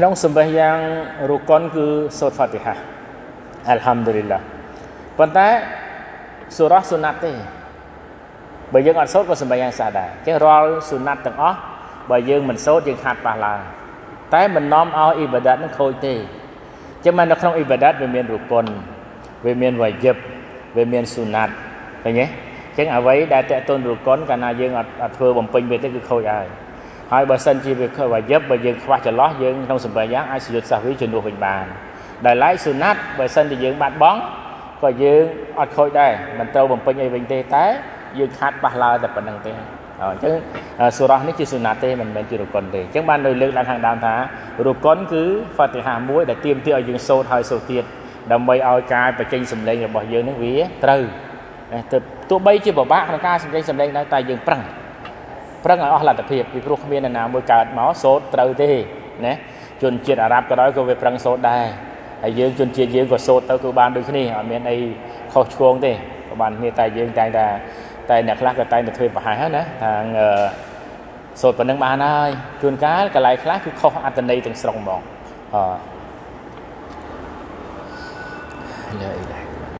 ក្នុងសម្បេះយ៉ាងរុកុនគឺសូត្រហ្វាទីហាអល់ហាំឌុលីឡាប៉ុន្តែសូរ៉ាសុណាត់ទេបើយើងអត់សូត្រក៏សម្បេះយ៉ាងសះដែរអញ្ចឹងរាល់សុណាត់ទាំងអស់បើយើងមិនសូត្រយើងខាត់ប៉ះឡើងតែមិននាំឲ្យអ៊ីបាដាតនឹងខូចទេអញ្ចឹងមកនៅក្នុងអ៊ីបាដាតវាមានរុកុនវាមានវ៉ាយិបវាមានសុណាត់ឃើញទេអញ្ចឹងអ្វីដែលតេតុនរុកុនកាលណាយើងអត់អត់ធ្វើបំពេញវាទេគឺខូចហើយ ហើយបើសិនជាវាវ៉ាយិបបើយើងខ្វះចន្លោះយើងក្នុងសម្បេះយ៉ាងអាចសយុទ្ធសាសវីជំនួសវិញបានដែលឡែកសុណាត់បើសិនជាយើងបាត់បង់ក៏យើងអត់ខូចដែរមិនត្រូវបំពេញអីវិញទេតែយើងខាត់ប៉ះឡើតែប៉ុណ្្នឹងទេអញ្ចឹងសូរ៉ានេះជាសុណាតទេមិនមែនជារុកុនទេអញ្ចឹងបាននៅលើកឡើងខាងដើមថារុកុនគឺហ្វាទីហាមួយដែលទៀមទាឲ្យយើងសូត្រហើយសូត្រទៀតដើម្បីឲ្យការបញ្ចេញសម្លេងរបស់យើងនឹងវាត្រូវទៅទោះបីជាពិបាកក្នុងការសម្លេងសម្លេងដែរតែយើងប្រឹង ប្រឹងឲ្យអស់លទ្ធភាពពីព្រោះគ្មាននរណាមួយកើតមកសូត្រត្រូវទេណាជនជាតិអារ៉ាប់ក៏ដោយក៏វាប្រឹងសូត្រដែរហើយយើងជនជាតិយើងក៏សូត្រទៅគឺបានដូចគ្នាអត់មានអីខុសឆ្គងទេក៏បានគ្នាតែយើងតែងតែតែអ្នកខ្លះក៏តែងតែធ្វើប្រហែសហ្នឹងណាថាសូត្រប៉ុណ្ណឹងបានហើយជួនកាលកន្លែងខ្លះគឺខុសអត្តន័យទាំងស្រុងហ្មងអឺឡើយឡើយ